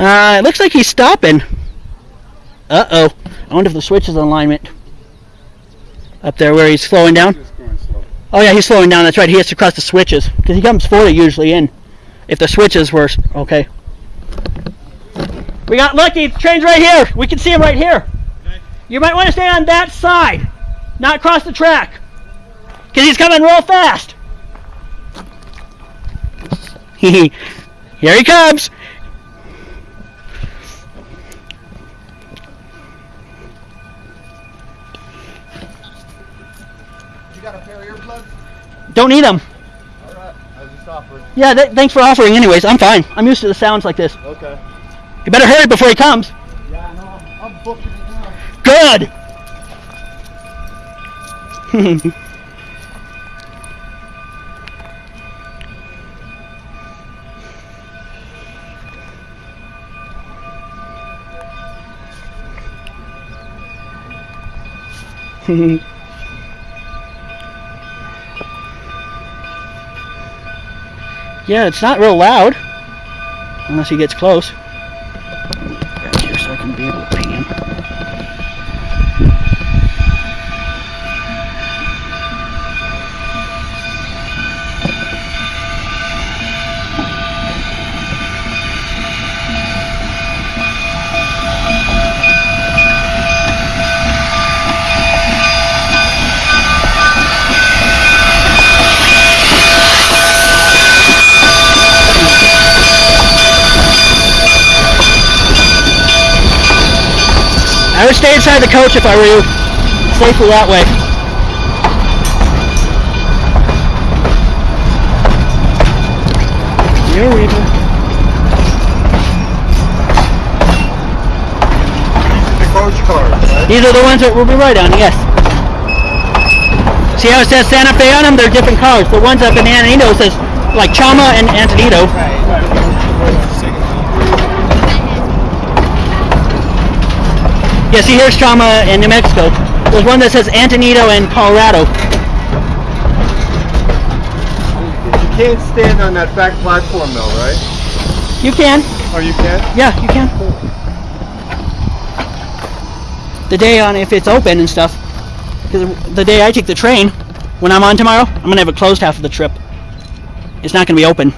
Uh, it looks like he's stopping. Uh-oh. I wonder if the switch is in alignment. Up there where he's slowing down. Oh yeah, he's slowing down. That's right. He has to cross the switches because he comes forward usually in. If the switches were okay. We got lucky. The train's right here. We can see him right here. You might want to stay on that side, not cross the track, because he's coming real fast. here he comes. Don't need them. Alright, I was just offering. Yeah, th- thanks for offering. Anyways, I'm fine. I'm used to the sounds like this. Okay. You better hurry before he comes. Yeah, I know. I'm, I'm booking it now. Good. yeah, it's not real loud unless he gets close. Back here so I can be able to pan. I would stay inside the coach if I were you. Safer that way. You're Reaper. The coach cars, right? These are the ones that we'll be right on, yes. See how it says Santa Fe on them? They're different cars. The ones up in Antonito says like Chama and Antonito. Yeah, see here's Chama in New Mexico. There's one that says Antonito in Colorado. You can't stand on that back platform though, right? You can. Oh, you can't? Yeah, you can. The day on if it's open and stuff. Because the day I take the train, when I'm on tomorrow, I'm gonna have it closed half of the trip. It's not gonna be open.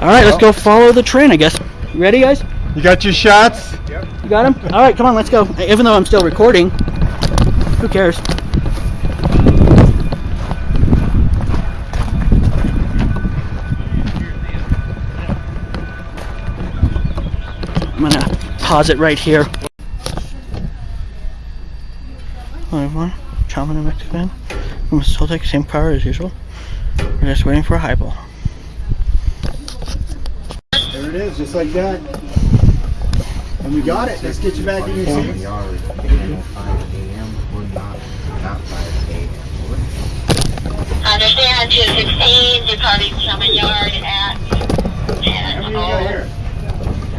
All right, let's go follow the train. I guess. You ready, guys? You got your shots? Yep. You got them? All right, come on, let's go. Even though I'm still recording, who cares? I'm gonna pause it right here. Hello everyone, Chama New Mexican. I'm still take the same car as usual. We're just waiting for a highball. There it is, just like that. And we got it. Let's get you back in your seat. Yard, 5 a.m. or not, not 5 a.m. Understand 216, departing Summit Yard at 10 How many you got here?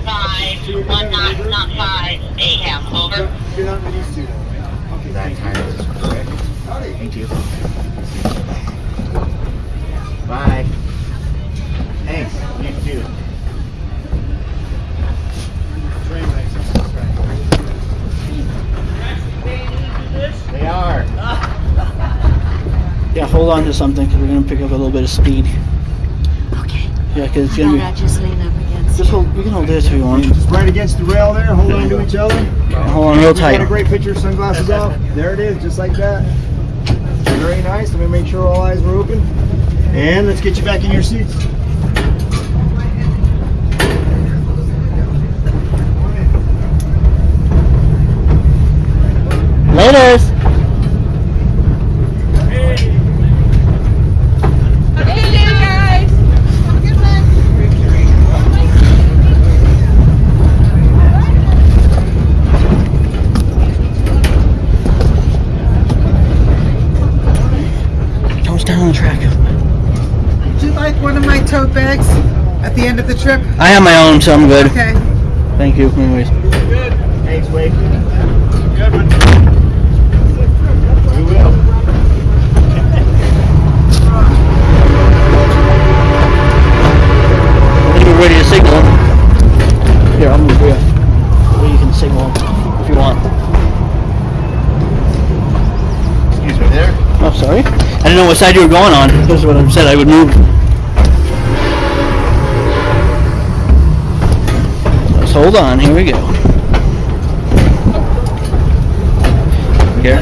5, 1 not, not 5 a.m. Over. You're not used to that. Okay, That time is correct. Thank you. Bye. Thanks. You too. They are. Yeah, hold on to something because we're gonna pick up a little bit of speed. Okay. Yeah, because it's How gonna about be. I just lean up against Just hold. We can hold this if you want. Just right against the rail there, hold on to each other. Hold on real You got a great picture, sunglasses off. There it is, just like that. Very nice. Let me make sure all eyes were open. And let's get you back in your seats. Laters. Thanks, I'm good. Okay. Thank you. Anyways. Good. Thanks, Wade. Good. We will. You're ready to signal. Here, I'm you can signal if you want. Excuse me there. Oh, sorry. I didn't know what side you were going on. That's what I said. I would move. Just hold on. Here we go. Here.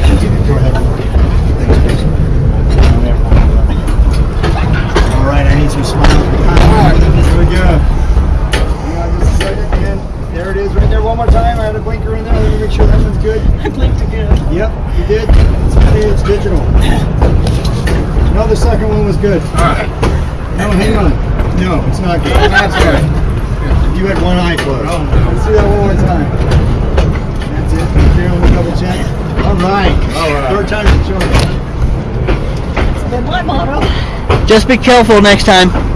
All right, I need some smiles. Here we go. Hang on just a second, and there it is right there. One more time. I had a blinker in there. Let me make sure that one's good. I blinked again. Yep, you did. It's it's digital. No, the second one was good. Alright. No, hang on. No, it's not good. That's good. You had one eye closed. oh Let's do that one more time. That's it. Feeling the double check. All right. All right. Third time's the charm. Been my motto. Just be careful next time.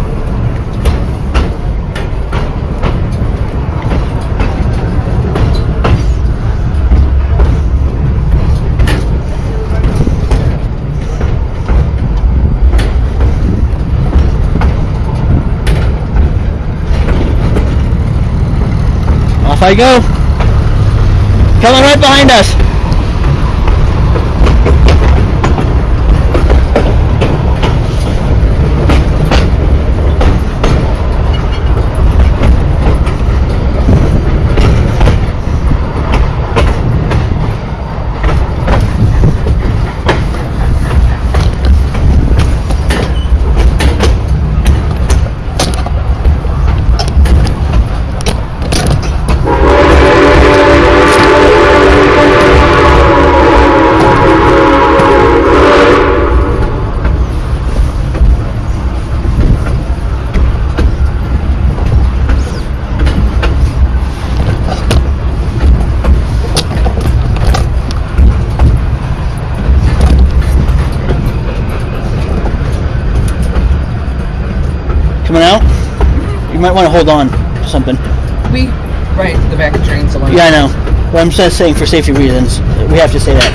Off I go. Coming right behind us. Want to hold on to something. We, right, the back of the trains along. Yeah, I know. But I'm just saying for safety reasons. We have to say that.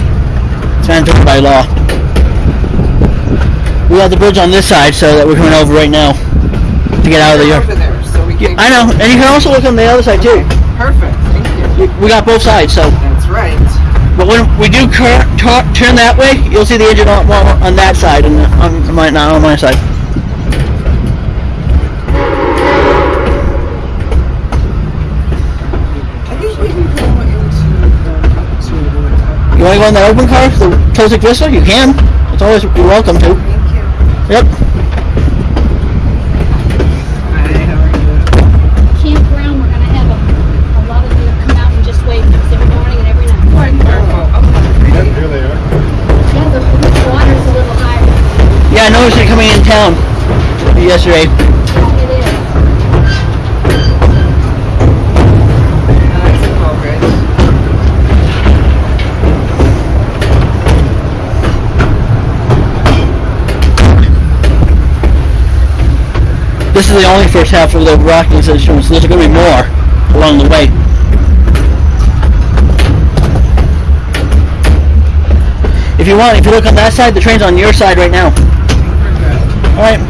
It's mandated by law. We have the bridge on this side, so that we're coming over right now to get out of the yard. there, so. I know, and you can also look on the other side too. Perfect, thank you. We got both sides, so. That's right. But when we do cur- turn that way, you'll see the engine on, on that side, and uh, on my not on my side. You want to go in that open car, the Tosic Vista? You can. It's always you're welcome to. Thank you. Yep. Hi, how are you? Campground, we're gonna have a, a lot of them come out and just wait for us every morning and every night. Wonderful. Okay. Here they are. Yeah, the, the water's a little higher. Yeah, I noticed it coming in town yesterday. It is. Nice and well, Rich. This is the only first half of the Rockies insurance. There's going to be more along the way. If you want, if you look on that side, the train's on your side right now. All right.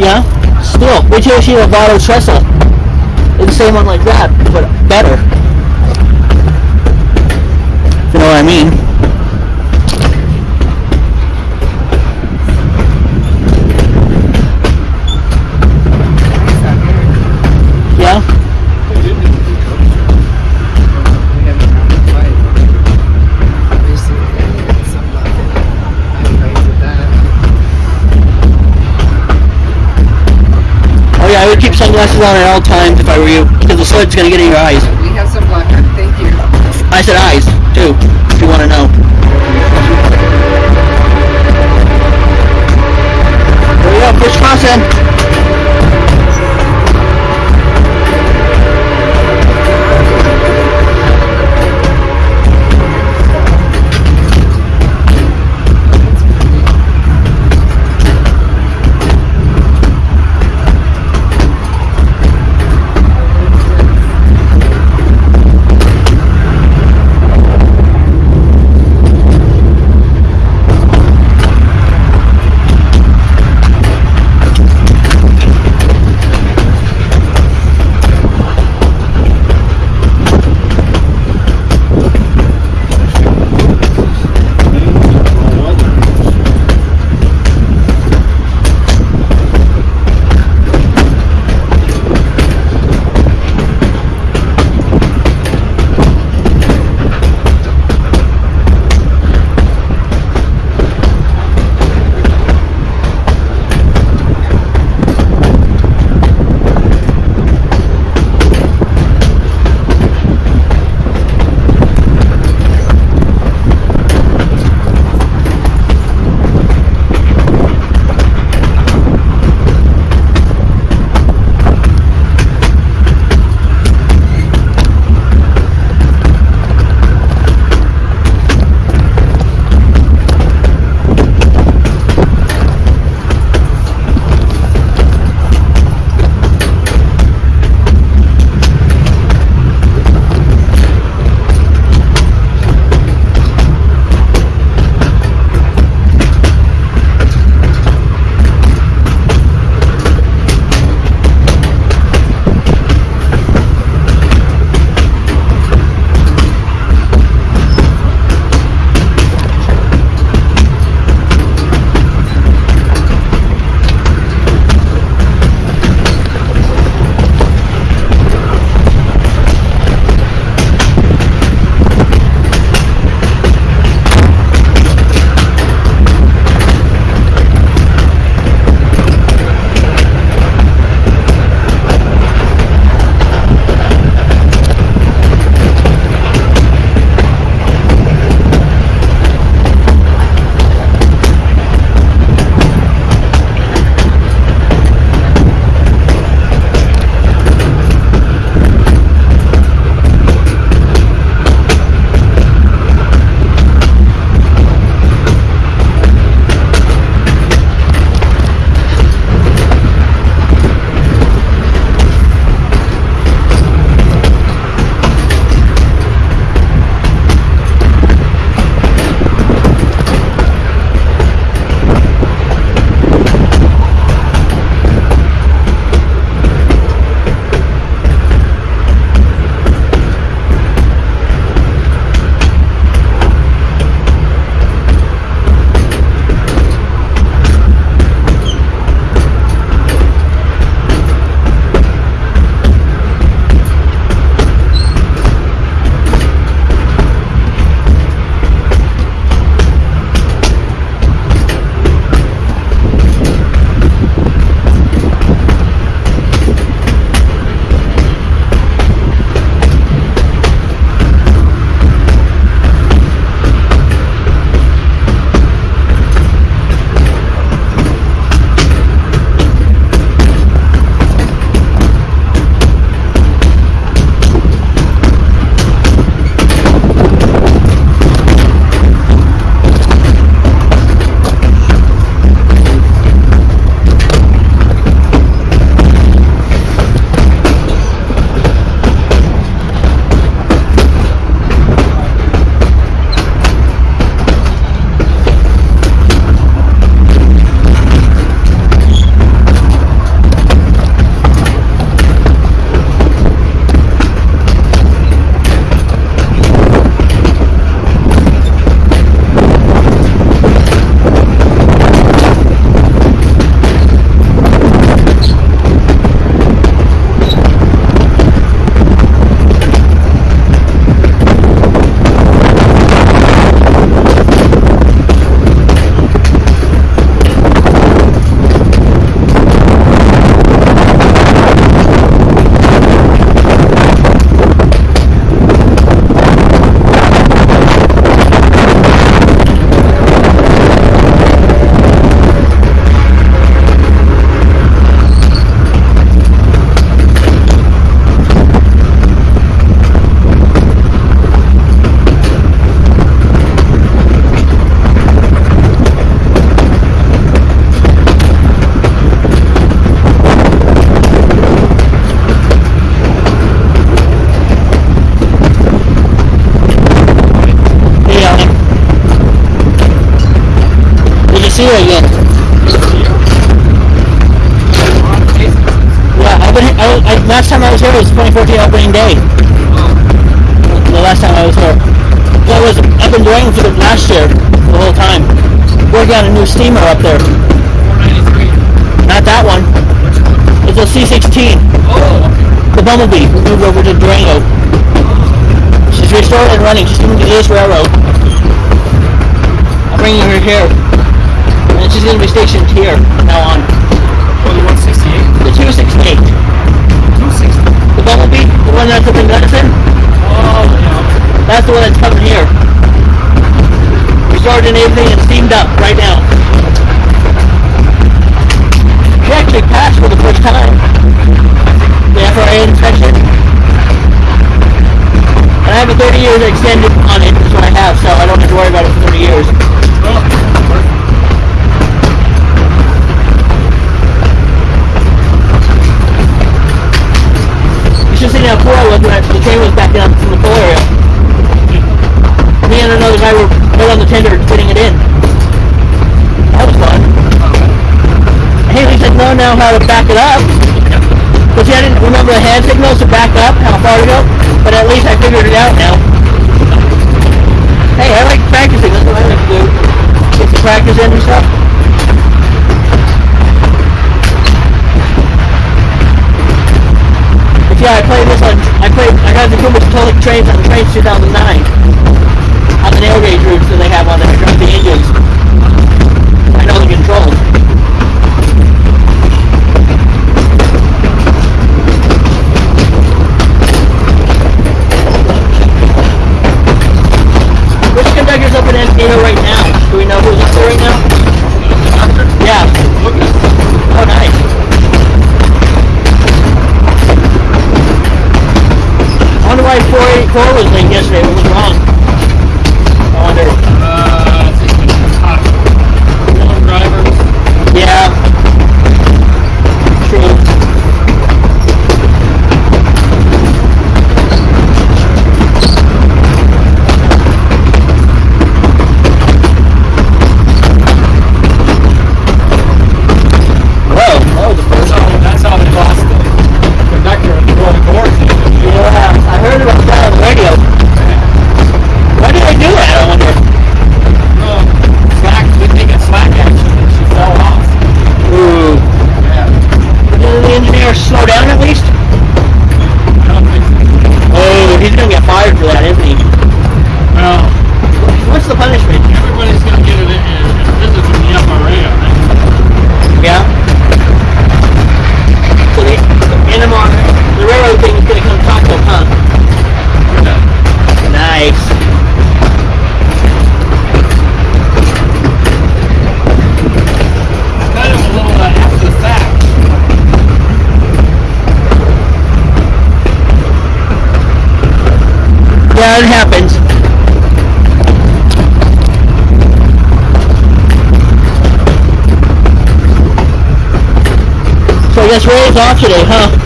Yeah. Still, wait till you see Lobato Trestle. It's the same one like that, but better. If you know what I mean. Yeah, I would keep sunglasses on at all times if I were you, because the sled's gonna get in your eyes. We have some luck. Thank you. I said eyes too, if you want to know. There we go, first crossing. Running. She's moving to the East Railroad. I'm bringing her here. And she's going to be stationed here from now on. The 268. The Bumblebee, the one that's up in Gunnison, that's the one that's coming here. Restored and everything and steamed up right now. She actually passed for the first time. The FRA inspection. I have a 30 years extended on it, is what I have, so I don't have to worry about it for 30 years. You should see how poor I was when the train was backing up from the coal area. Me and another guy were right on the tender putting it in. That was fun. Haley said no know how to back it up. But see, I didn't remember the hand signals to back up, how far to go. But at least I figured it out now. Hey, I like practicing. That's what I like to do. Get some practice in and stuff. But yeah, I played this on. I played. I got the Cumbres Toltec trains on Trainz 2009 on the narrow gauge routes that they have on there. The engines. I know the controls. Which up in Encino right now? Do we know who's up there right now? Yeah. Oh, nice. I wonder why 484 was late yesterday. What was wrong? I wonder. Yeah. I off today, huh?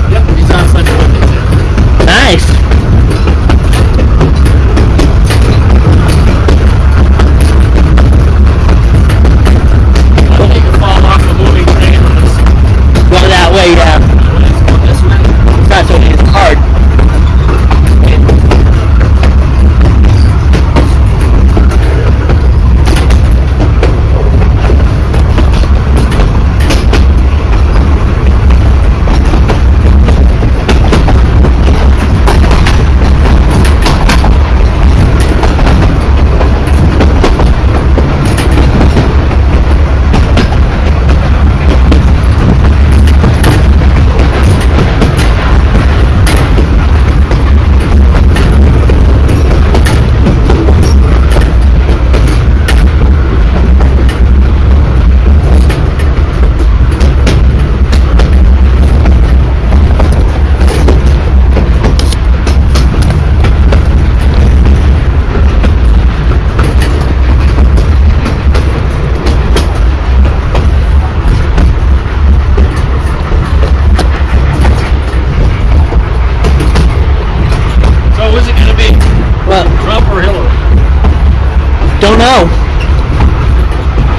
Know.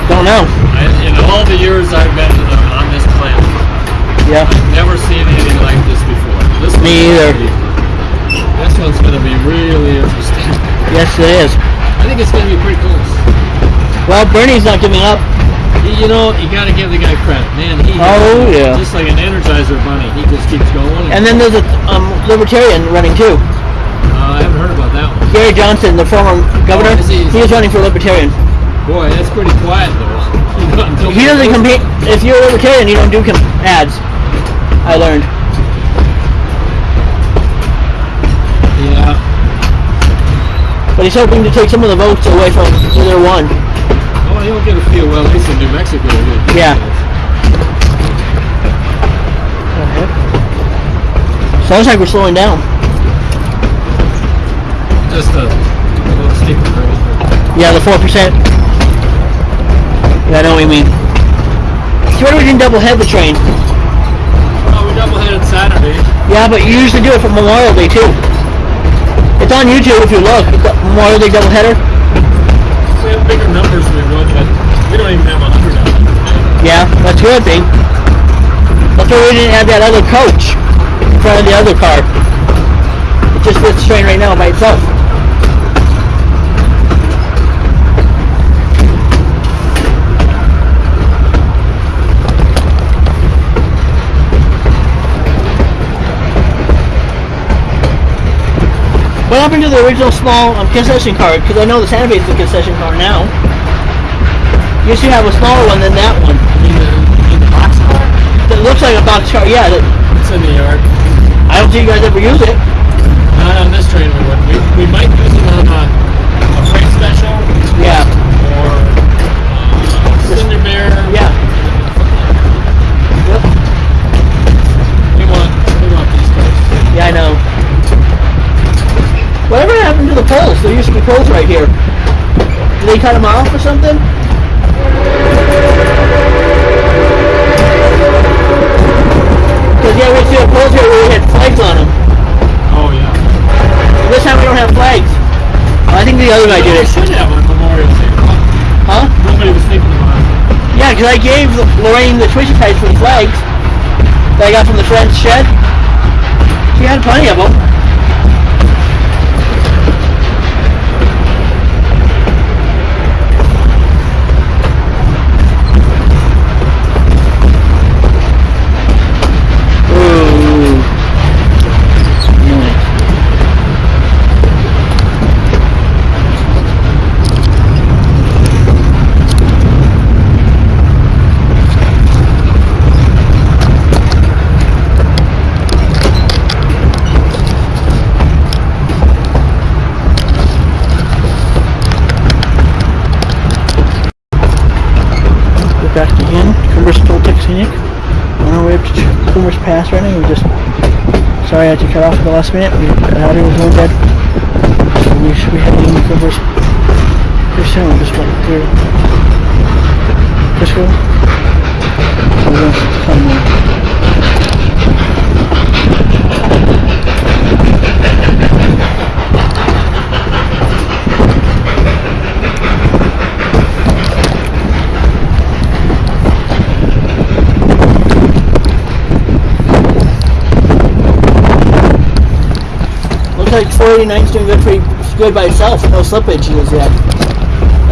Don't know. I, all the years I've been on this planet, Yeah. I've never seen anything like this before. This Me either. be- This one's going to be really interesting. Yes, it is. I think it's going to be pretty close. Well, Bernie's not giving up. He- You know, you got to give the guy credit, man. He Oh, yeah. just like an Energizer bunny. He just keeps going. And then there's a um, libertarian running too. Gary Johnson, the former governor, Oh, he? he is running for libertarian. Boy, that's pretty quiet though. He doesn't compete. If you're a libertarian, you don't do com- ads. I learned. Yeah. But he's hoping to take some of the votes away from either one. Oh, he'll get a few. Well, at least in New Mexico. he'll get a few. Yeah. Sounds like we're slowing down. Just a, a little steeper grade. Yeah, the four percent. Yeah, I know what you mean. So what do we didn't double head the train? Oh, we double-headed Saturday. Yeah, but you usually do it for Memorial Day too. It's on YouTube if you look. It's Memorial Day double header. We have bigger numbers than we would, but we don't even have a hundred of them. Yeah, that's good, thing. That's why we didn't have that other coach in front of the other car. It just fits train right now by itself. What happened to the original small um, concession card? Because I know the Santa Fe is the concession car now. You to have a smaller one than that one. In the, in the box car? That looks like a box car. Yeah, that, It's in the yard. I don't see you guys ever use it. Not on this train we wouldn't. We, we might use it on a, a freight special Yeah, poles? There used to be poles right here. Did they cut them off or something? Because yeah, we see a poles here where we had flags on them. Oh, yeah. This time we don't have flags. I think the other guy did it. should have on Memorial Day. Huh? Nobody was thinking about it. Yeah, because I gave Lorraine the Twisty Tights for the flags that I got from the French shed. She had plenty of them. Back again. Cumbres still texting Scenic. On our way up to Cumbres Pass right now. We just sorry I had to cut off at the last minute. We out was going to. So we be heading to Cumbres pretty soon. Just went through. So we're gonna come Looks like 489's doing good, pretty good by itself. No slippage is yet.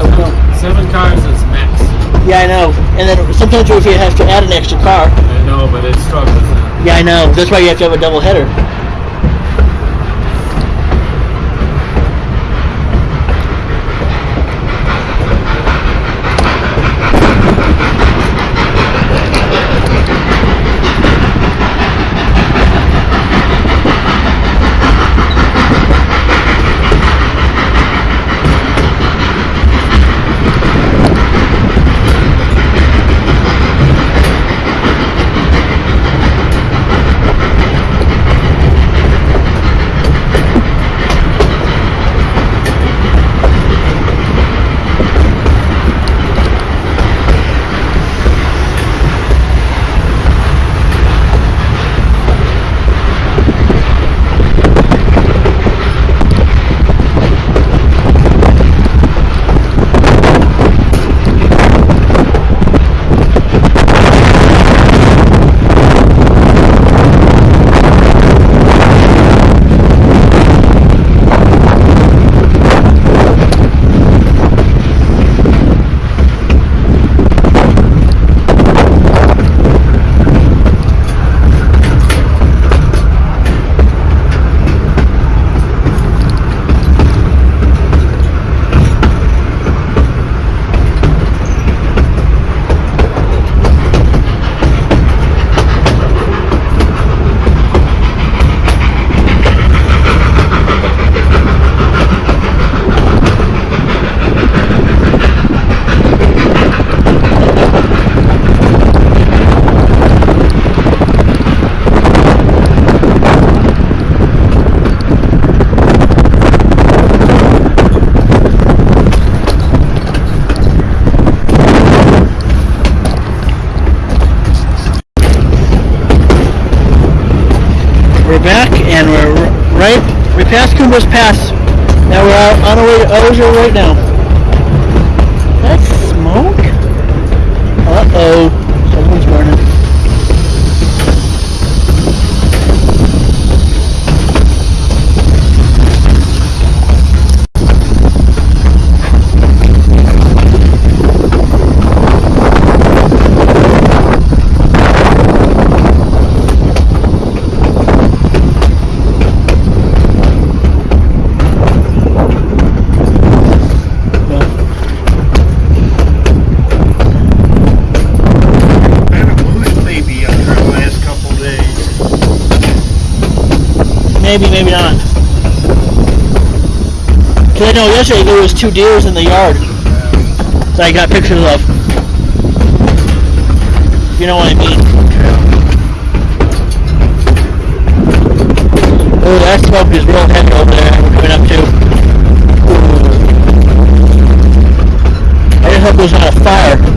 We know. Seven cars is max. Yeah, I know. And then sometimes you have to add an extra car. I know, but it struggles. Yeah, I know. That's why you have to have a double header. Osier right now. Maybe, maybe not. Cause I know yesterday there was two deers in the yard that I got pictures of. You know what I mean? Oh, that smoke is real heavy over there. We're coming up to. I just hope there's not a fire.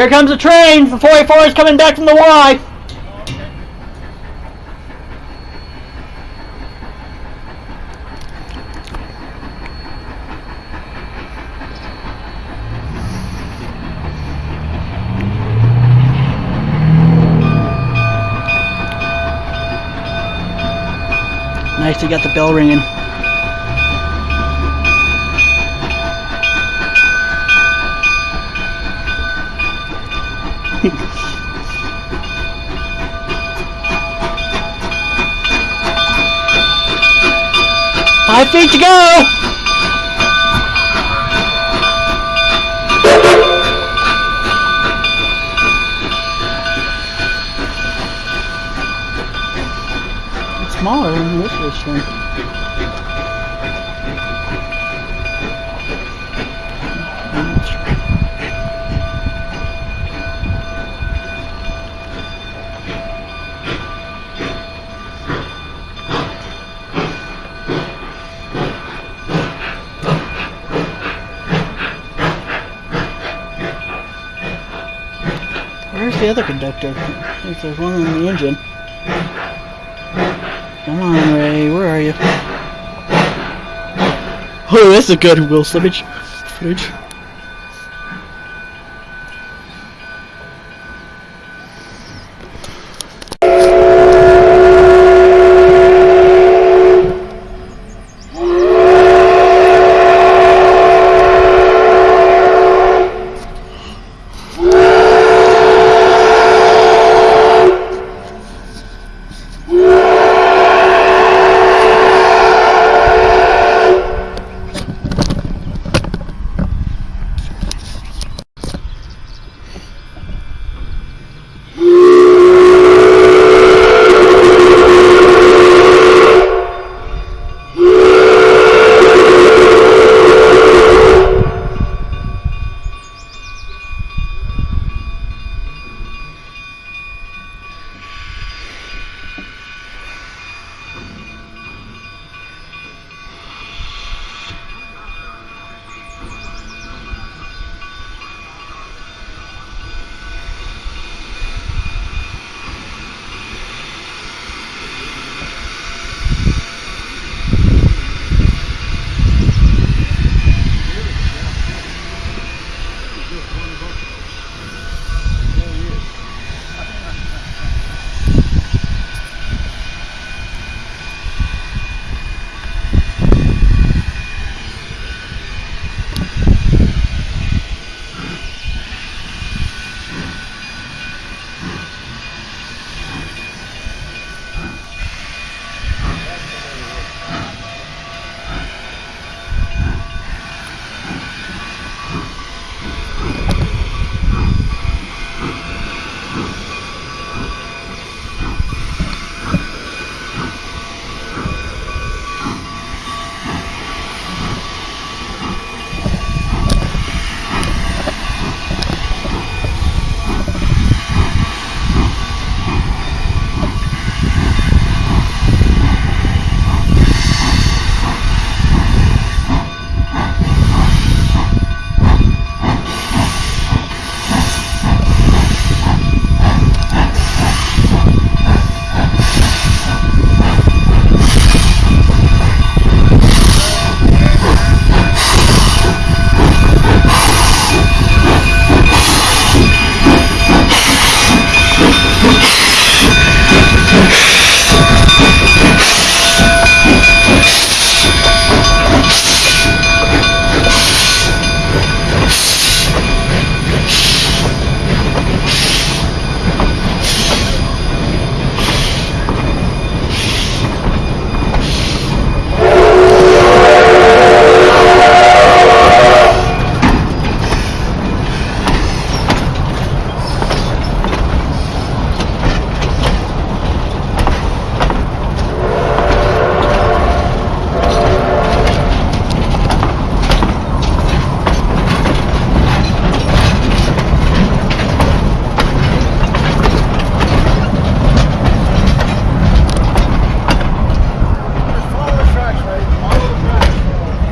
Here comes the train. The 44 is coming back from the Y. Nice, you got the bell ringing. Five feet to go! It's smaller than this restaurant. Other conductor? I think there's one in the engine. Come on, Ray, where are you? Oh, that's a good Wheel Slippage footage.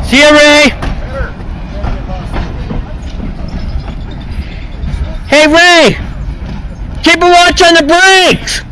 See ya, Ray! Hey Ray! Keep a watch on the brakes!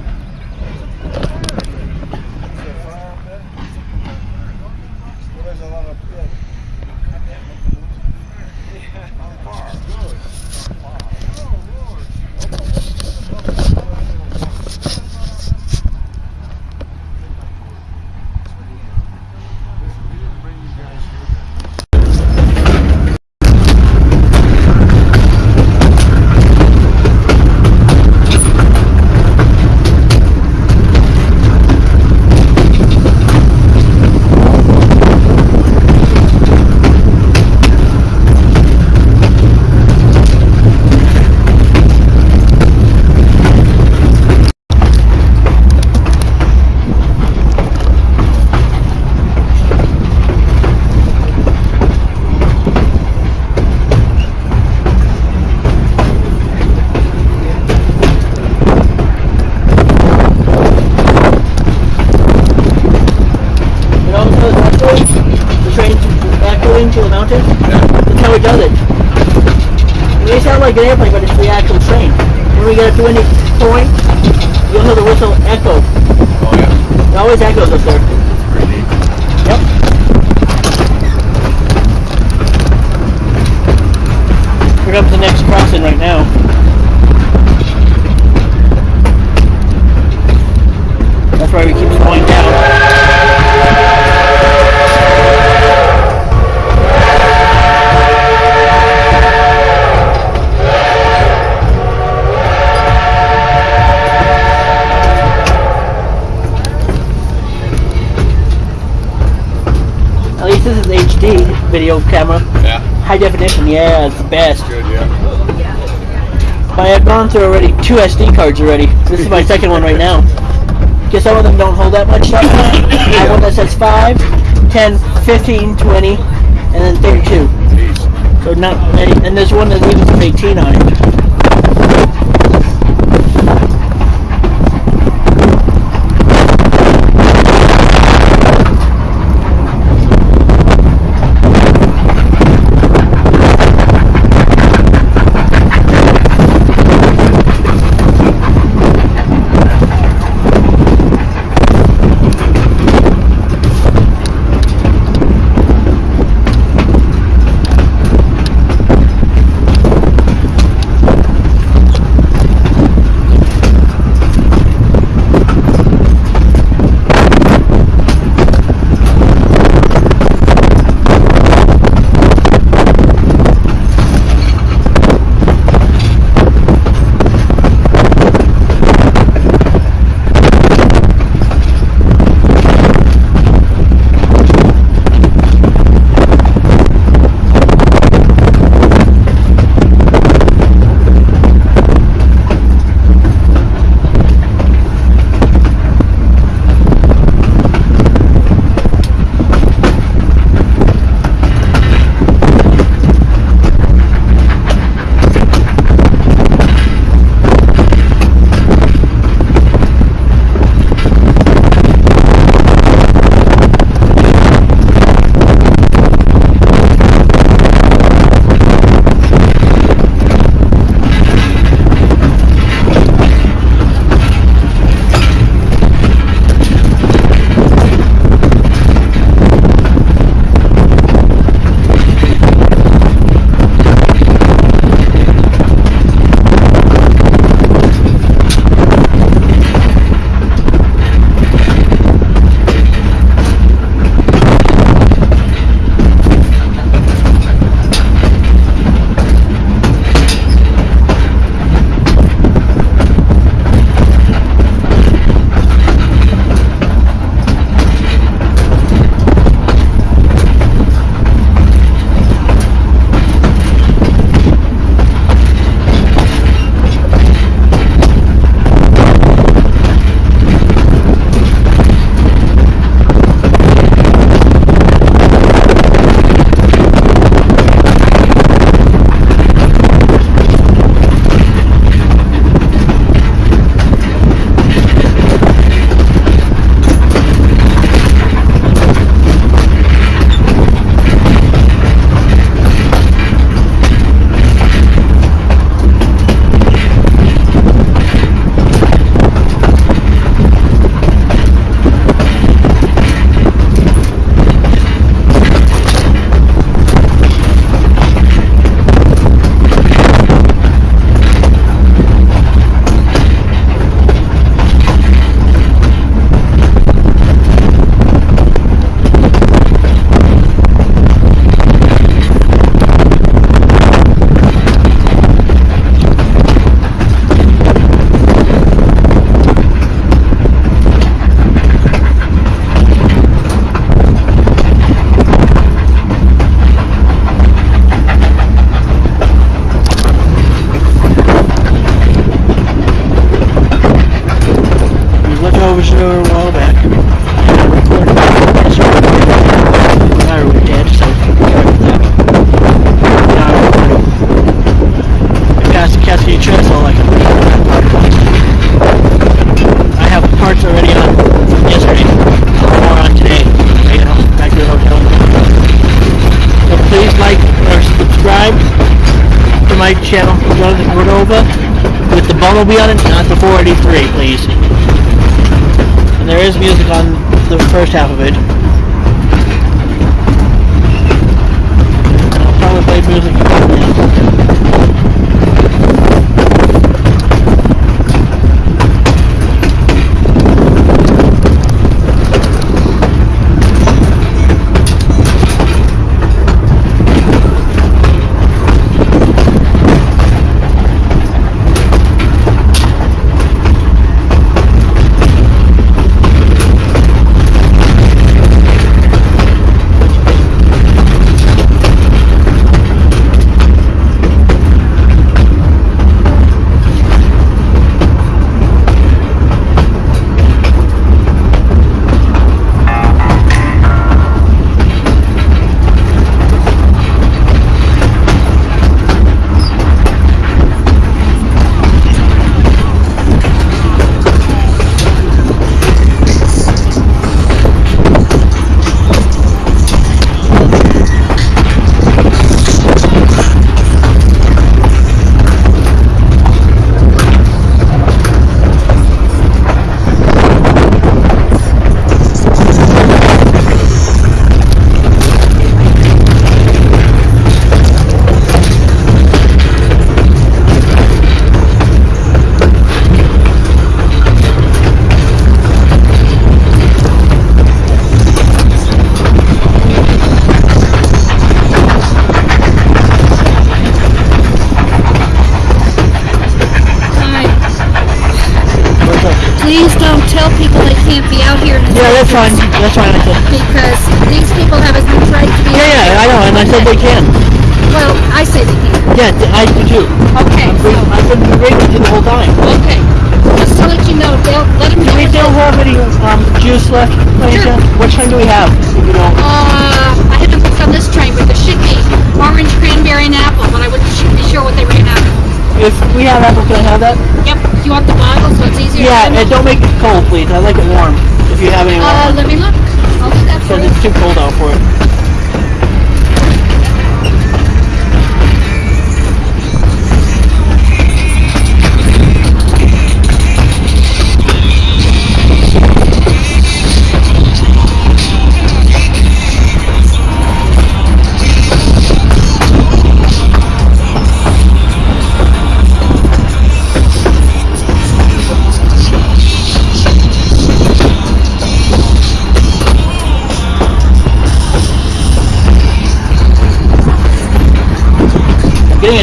But I've gone through already two SD cards already. This is my second one right now. Because some of them don't hold that much stuff. I have one that says 5, 10, 15, 20, and then 32. So not many. And there's one that even says 18 on it.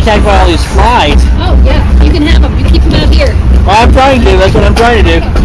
attacked by all these flies. Oh, yeah. You can have them. You keep them out here. Well, I'm trying to. That's what I'm trying to do.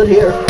Good here.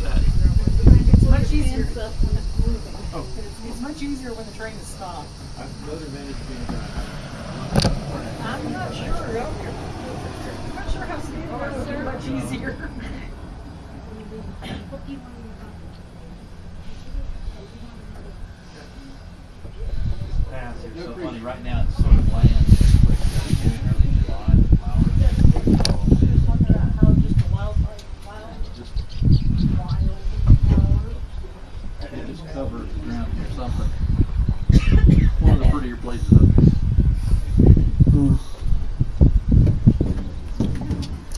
It's much easier. It's much easier when the train is stopped. I'm not sure. I'm not sure how it is. Much easier. so funny. Right now, it's sort of bland. Early July, flowers. It just covers the ground or something. One of the prettier places up here.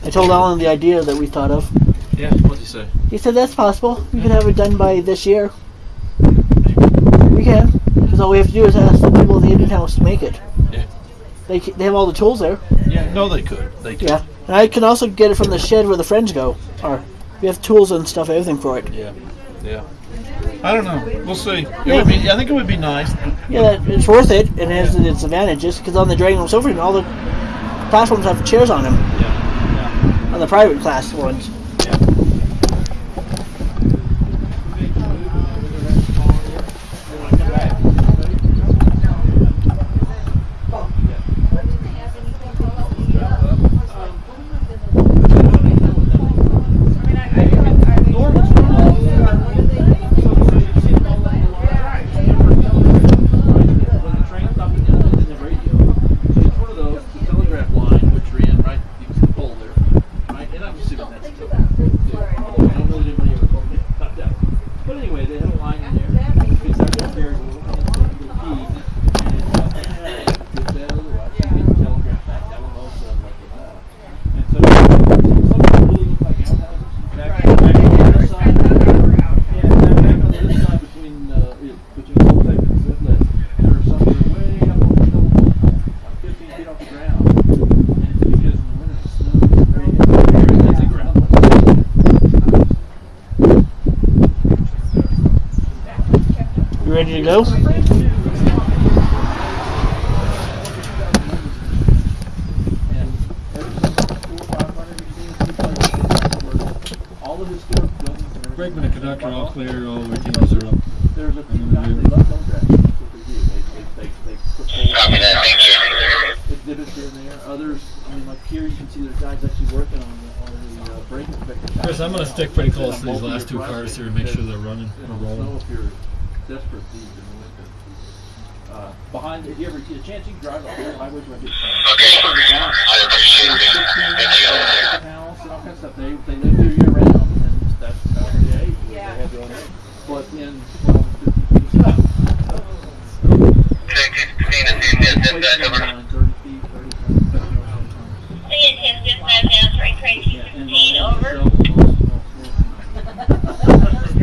I told Alan the idea that we thought of. Yeah, what'd you say? He said that's possible. We could have it done by this year. We can. Because all we have to do is ask the people at the Indian House to make it. Yeah. They, they have all the tools there. Yeah, no, they could. They could. Yeah. And I can also get it from the shed where the friends go. Or we have tools and stuff, everything for it. Yeah. Yeah. I don't know. We'll see. It Yeah. would be. I think it would be nice. Yeah, it's worth it. and It has its advantages because on the Dragon Sofa, all the platforms have chairs on them. Yeah. The private class ones. When the train stopped at the end of the radio, it's one of those, the telegraph line, which ran right, you can see the pole there, right? And I'm just sitting next to it. You ready to go? And every four, five hundred, you see in two places. All the historic buildings and. Brakeman and conductor all clear, all the teams are up. There's a Copy that, thank you. exhibits there, others, I mean, like here, you can see there's guys actually working on the, on the, uh, brake inspector. Chris, I'm gonna stick pretty close to these last two cars here and make sure they're running You or rolling. Snow if you're desperate, these in the winter. Uh, behind, if you ever get a chance, you can drive off the highways where I get. Okay, I appreciate it. Thank you. House and all kinds of stuff, they, they live here year round, and that's how they age, they Yeah. have their own age. But in, well, fifty feet of stuff. Six,